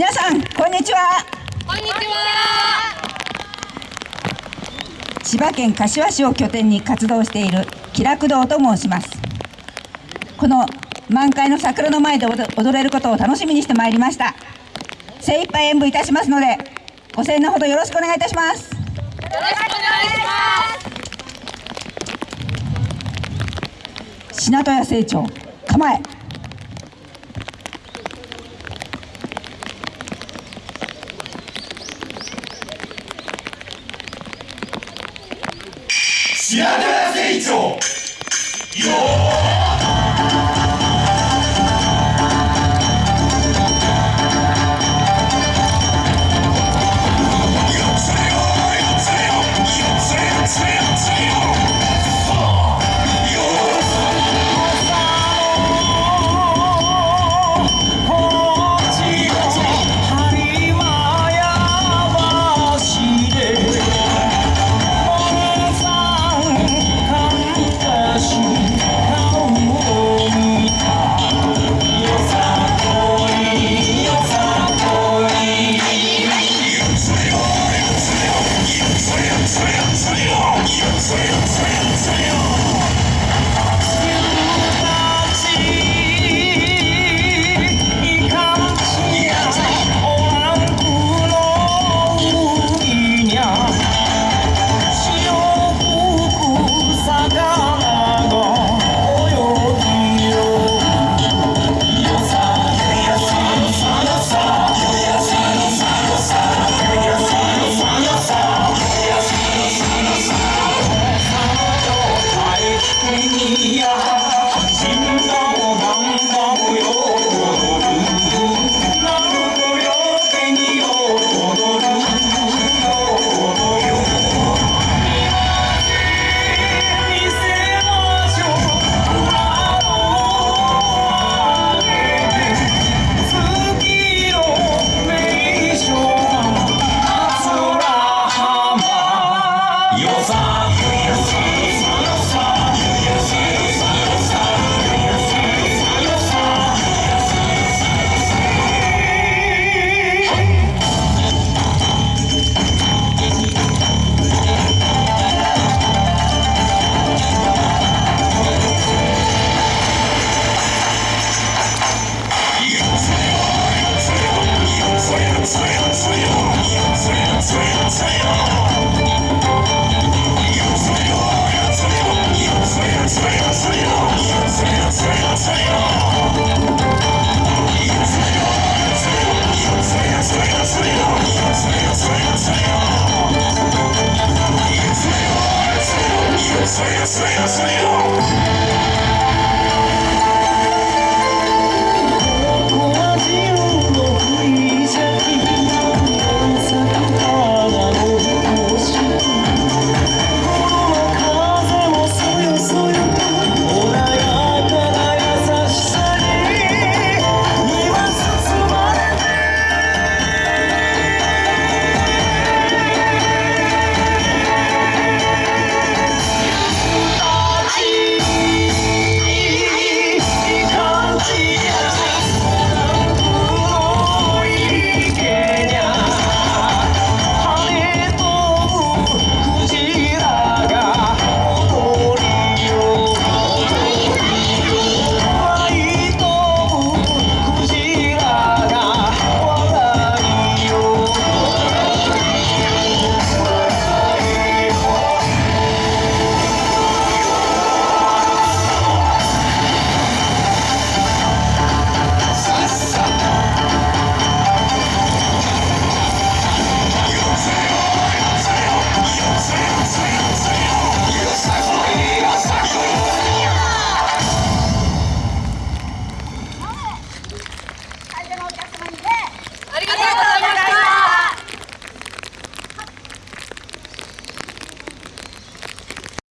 皆さんこんにちは。こんにちは。千葉県柏市を拠点に活動している気楽堂と申します。この満開の桜の前で踊れることを楽しみにしてまいりました。精一杯演舞いたしますのでご声援のほどよろしくお願いいたします。よろしくお願いします。品戸屋成長構え品川成長よ see you, see you.